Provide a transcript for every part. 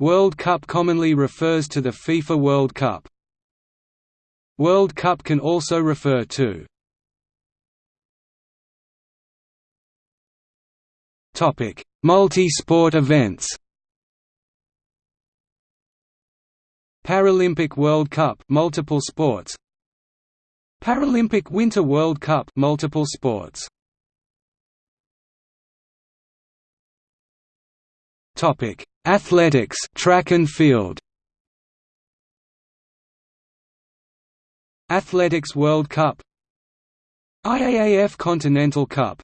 World Cup commonly refers to the FIFA World Cup. World Cup can also refer to Topic: Multi-sport events. Paralympic World Cup, multiple sports. Paralympic Winter World Cup, multiple sports. Topic: Athletics, track and field. Athletics World Cup. IAAF Continental Cup.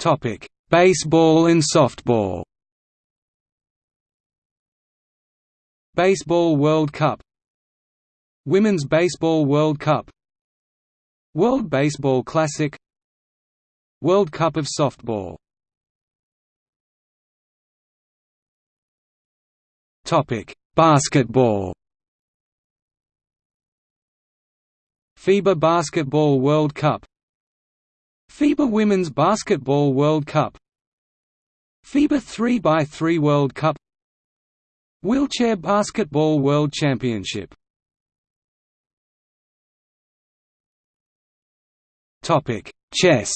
Topic: Baseball and softball. Baseball World Cup. Women's Baseball World Cup. World Baseball Classic World Cup of Softball. Topic: Basketball. FIBA Basketball World Cup. FIBA Women's Basketball World Cup. FIBA 3x3 World Cup. Wheelchair Basketball World Championship. Topic: Chess.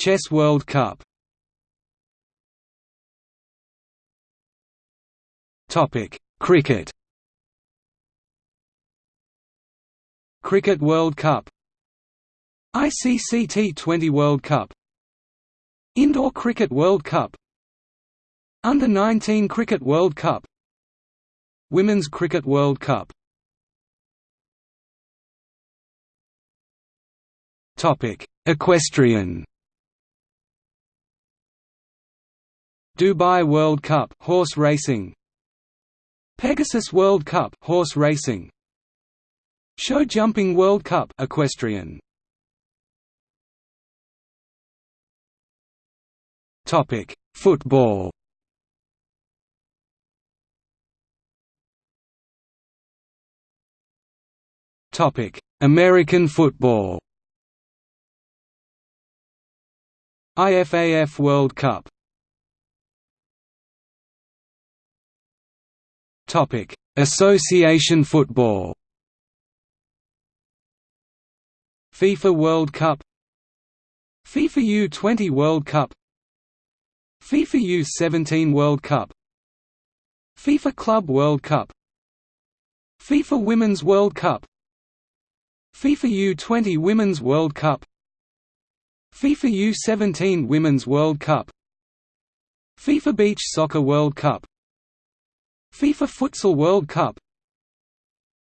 Chess World Cup. Topic: Cricket. Cricket World Cup. ICC T20 World Cup. Indoor Cricket World Cup. Under-19 Cricket World Cup. Women's Cricket World Cup. Topic: Equestrian Dubai World Cup horse racing Pegasus World Cup horse racing Show Jumping World Cup equestrian. Topic: Football. Topic: American football. IFAF World Cup. Topic: Association football. FIFA World Cup FIFA U20 World Cup FIFA U17 World Cup FIFA Club World Cup FIFA Women's World Cup FIFA U20 Women's World Cup FIFA U17 Women's World Cup FIFA Beach Soccer World Cup FIFA Futsal World Cup.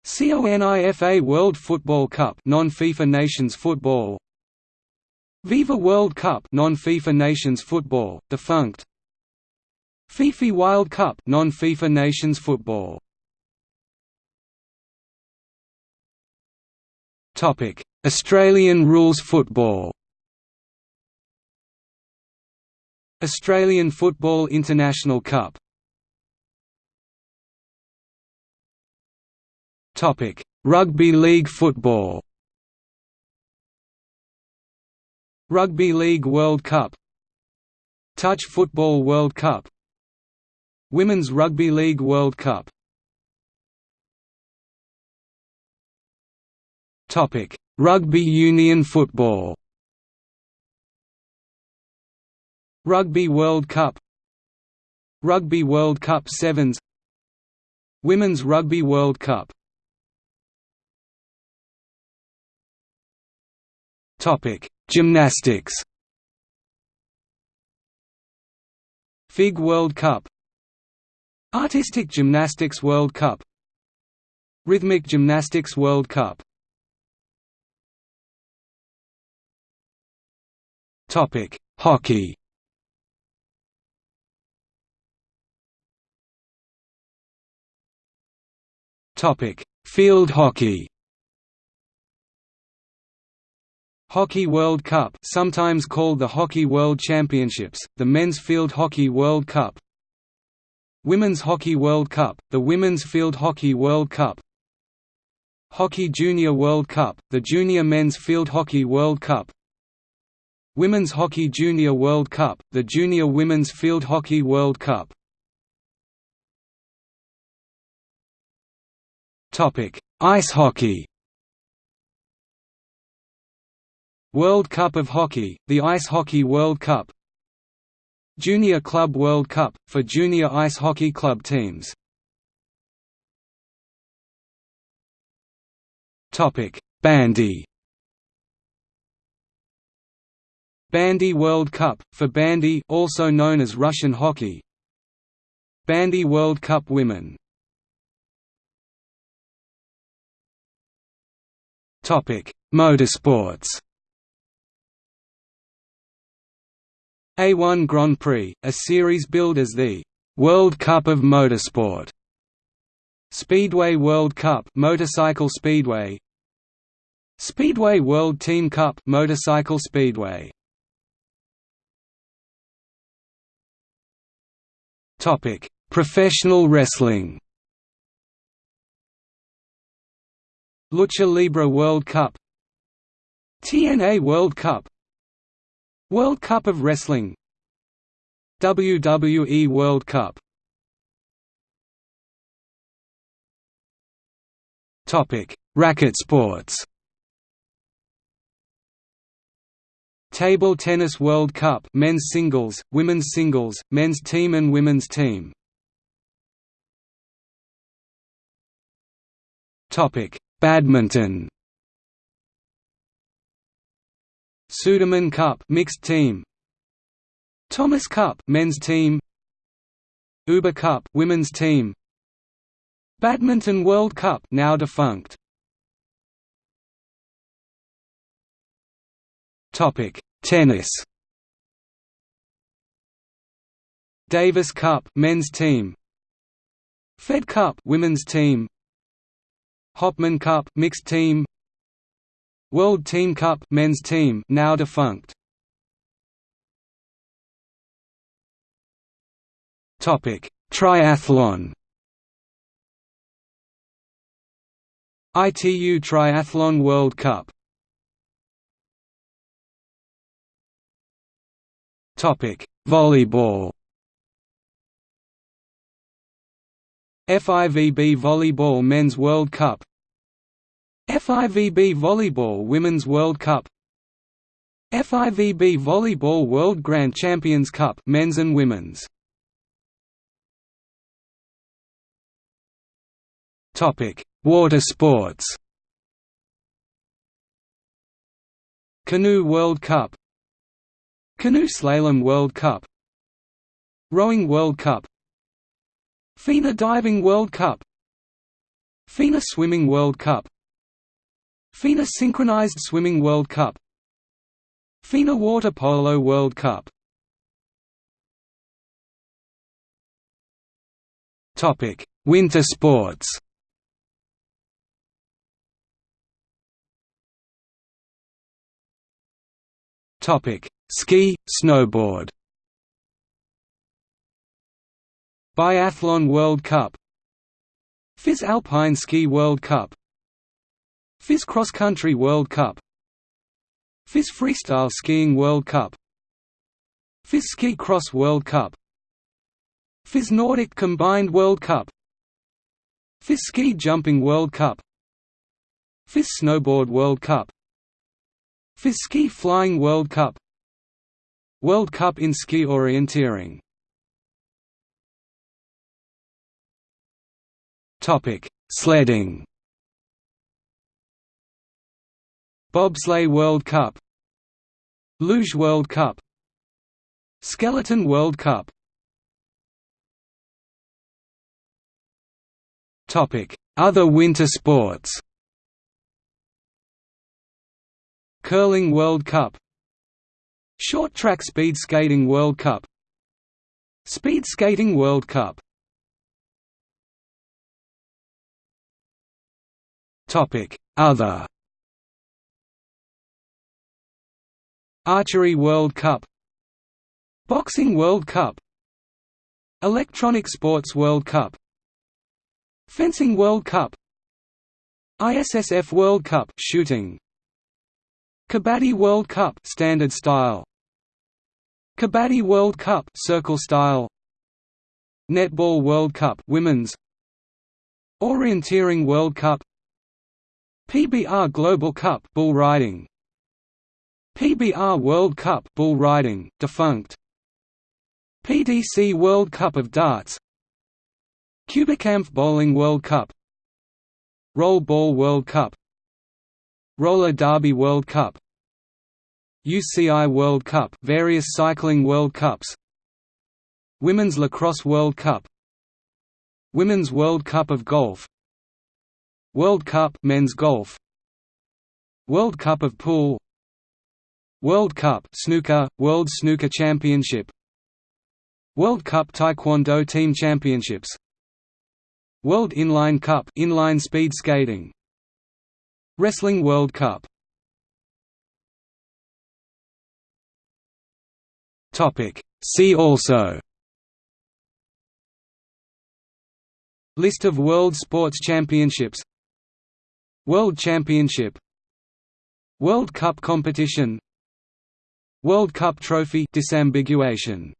CONIFA World Football Cup non-FIFA Nations Football. Viva World Cup non-FIFA Nations Football defunct. FIFA Wild Cup non-FIFA Nations Football. Topic Australian rules football. Australian Football International Cup Rugby league football. Rugby League World Cup. Touch Football World Cup. Women's Rugby League World Cup. Topic: Rugby Union Football. Rugby World Cup. Rugby World Cup Sevens. Women's Rugby World Cup Topic: Gymnastics. FIG World Cup Artistic Gymnastics World Cup Rhythmic Gymnastics World Cup Topic: Hockey. Topic: Field hockey. Hockey World Cup sometimes called the Hockey World Championships, the Men's Field Hockey World Cup Women's Hockey World Cup, the Women's Field Hockey World Cup Hockey Junior World Cup, the Junior Men's Field Hockey World Cup Women's Hockey Junior World Cup, the Junior Women's Field Hockey World Cup. Ice hockey. World Cup of Hockey, the Ice Hockey World Cup. Junior Club World Cup for junior ice hockey club teams. Bandy. Bandy World Cup, for bandy also known as Russian hockey Bandy World Cup Women Motorsports A1 Grand Prix, a series billed as the «World Cup of Motorsport» Speedway World Cup Motorcycle Speedway. Speedway World Team Cup Motorcycle Speedway. Topic: Professional wrestling. Lucha Libre World Cup. TNA World Cup World Cup of Wrestling WWE World Cup Topic: Racket sports. Table Tennis World Cup men's singles, women's singles, men's team and women's team. Topic: Badminton. Sudirman Cup mixed team. Thomas Cup men's team. Uber Cup women's team. Badminton World Cup now defunct. Topic: Tennis Davis Cup men's team Fed Cup women's team Hopman Cup mixed team World Team Cup men's team now defunct. Topic. Triathlon. ITU Triathlon World Cup. Topic: Volleyball. FIVB Volleyball Men's World Cup FIVB Volleyball Women's World Cup. FIVB Volleyball World Grand Champions Cup Men's and Women's. Topic. Water sports. Canoe World Cup. Canoe Slalom World Cup. Rowing World Cup. FINA Diving World Cup. FINA Swimming World Cup FINA Synchronized Swimming World Cup. FINA Water Polo World Cup. Topic: Winter sports. Topic: Ski, snowboard. Biathlon World Cup. FIS Alpine Ski World Cup FIS Cross Country World Cup. FIS Freestyle Skiing World Cup. FIS Ski Cross World Cup. FIS Nordic Combined World Cup. FIS Ski Jumping World Cup. FIS Snowboard World Cup. FIS Ski Flying World Cup. World Cup in ski orienteering. Sledding. Bobsleigh World Cup Luge World Cup Skeleton World Cup. Other winter sports. Curling World Cup Short Track Speed Skating World Cup Speed Skating World Cup. Other Archery World Cup Boxing World Cup Electronic Sports World Cup Fencing World Cup ISSF World Cup shooting Kabaddi World Cup standard style Kabaddi World Cup circle style Netball World Cup women's Orienteering World Cup PBR Global Cup bull riding PBR World Cup bull riding defunct. PDC World Cup of Darts. QubicaAMF Bowling World Cup. Roll Ball World Cup. Roller Derby World Cup. UCI World Cup various cycling World Cups. Women's Lacrosse World Cup. Women's World Cup of Golf. World Cup men's golf. World Cup of Pool World Cup snooker World Snooker Championship. World Cup Taekwondo Team Championships. World Inline Cup inline speed skating. Wrestling World Cup. Topic. See also. List of World Sports Championships. World Championship. World Cup competition World Cup trophy disambiguation